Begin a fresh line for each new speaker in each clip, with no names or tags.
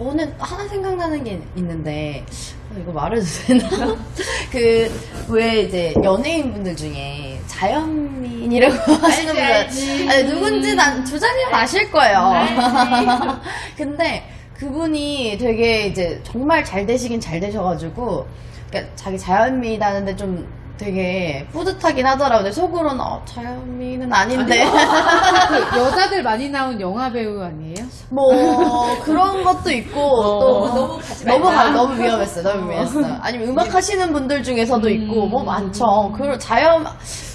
저는 하나 생각나는 게 있는데 어, 이거 말해도 되나? 그 왜 이제 연예인분들 중에 자연민이라고 하시는 분들. 아니 누군지 난두 자리는 아실 거예요. 근데 그분이 되게 이제 정말 잘 되시긴 잘 되셔가지고 그러니까 자기 자연미라는데 좀 되게 뿌듯하긴 하더라고요. 근데 속으로는 어, 자연미는 아닌데
그 여자들 많이 나온 영화 배우 아니에요?
뭐 그런 것도 있고 또
어,
너무 가지
너무
말자.
가, 너무 위험했어요. 너무 위험했어요. 아니면 음악 하시는 분들 중에서도 있고 뭐 많죠. 그 자연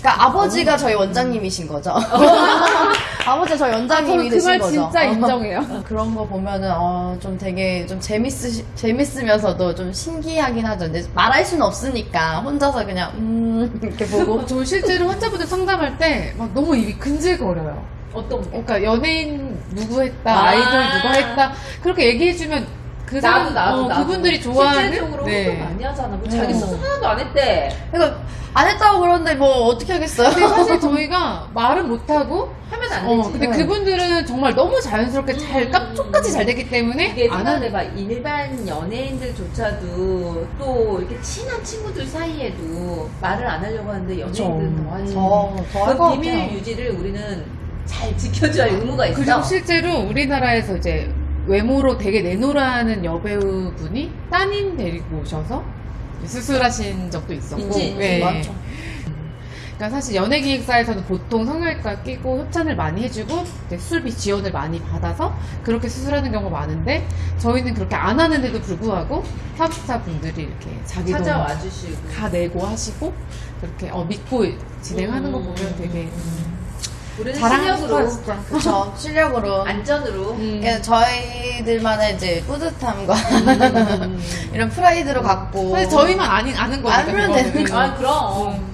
그러니까 아버지가 저희 원장님이신 거죠. 아버지가 저희 원장님이
저는 그
되신
말
거죠.
진짜 인정해요.
어, 그런 거 보면은 어, 좀 되게 좀 재밌으 재밌으면서도 좀 신기하긴 하죠. 근데 말할 수는 없으니까 혼자서 그냥 음 이렇게 보고
저 실제로 환자분들 상담할 때 막 너무 입이 근질거려요.
어떤 거?
그러니까 연예인 누구 했다,
아.
아~ 이돌 누가 했다 그렇게 얘기해주면 그
나도 나도
어,
나도
그분들이 좋아하는
실제적으로
네.
많이 하잖아. 뭐 자기
어.
스스로 하나도 안 했대.
그러니까 안 했다고 그러는데 뭐 어떻게 하겠어요?
근데 사실 저희가 말은 못 하고
하면 안
어,
되지.
근데 그분들은 정말 너무 자연스럽게 잘 깜짝같이 잘 되기 때문에 안 하는
생각해봐 일반 연예인들조차도 또 이렇게 친한 친구들 사이에도 말을 안 하려고 하는데 연예인들은 더 하지.
더더할 그것
비밀. 유지를 우리는 잘 지켜줘야 할 의무가 있어.
그리고 실제로 우리나라에서 이제 외모로 되게 내노라는 여배우분이 따님 데리고 오셔서 수술하신 적도 있었고 네.
많죠.
그러니까 사실 연예기획사에서는 보통 성형외과 끼고 협찬을 많이 해주고 수술비 지원을 많이 받아서 그렇게 수술하는 경우가 많은데 저희는 그렇게 안 하는데도 불구하고 협사 분들이 이렇게 자기 돈
찾아와 주시고.
다 내고 하시고 그렇게 어, 믿고 진행하는 거
음.
보면 되게
우리는 실력으로,
싶어요.
그렇죠. 실력으로.
안전으로.
음.
그러니까 저희들만의 이제 뿌듯함과 이런 프라이드로 갖고
사실 저희만 아니, 아는 거니까
알면
그거는.
되는
아 그럼.
음.